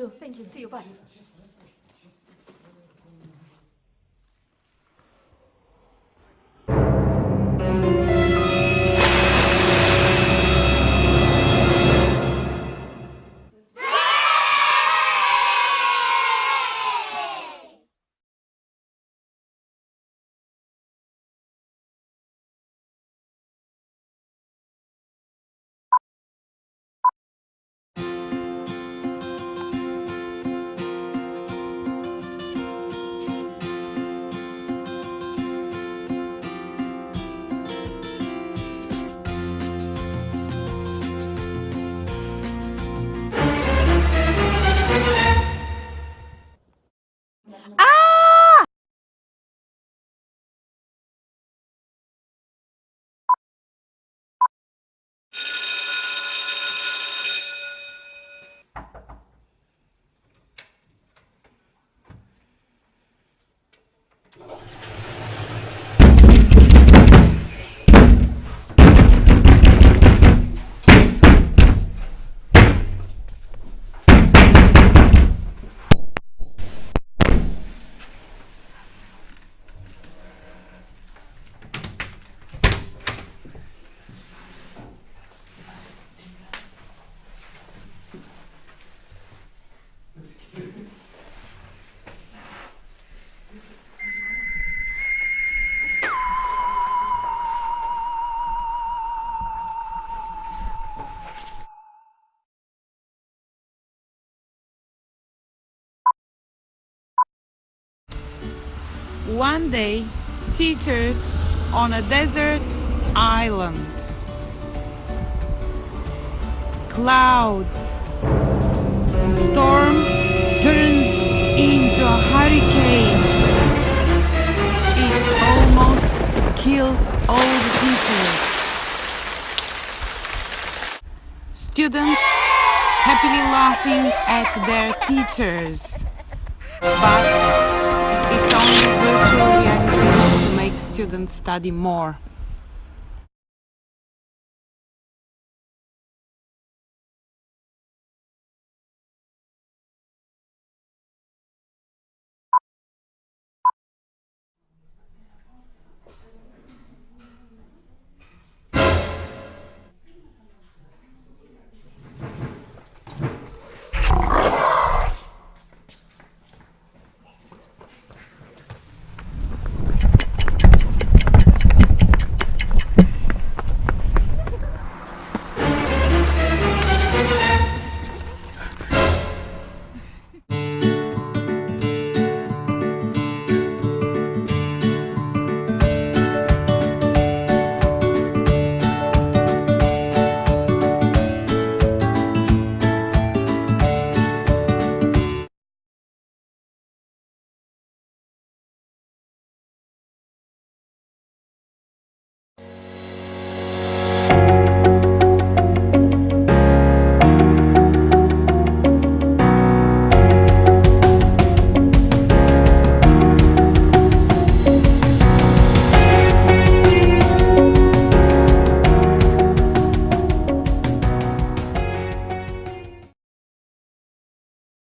you. Thank you. See you. Bye. One day, teachers on a desert island. Clouds. Storm turns into a hurricane. It almost kills all the teachers. Students happily laughing at their teachers. But students study more.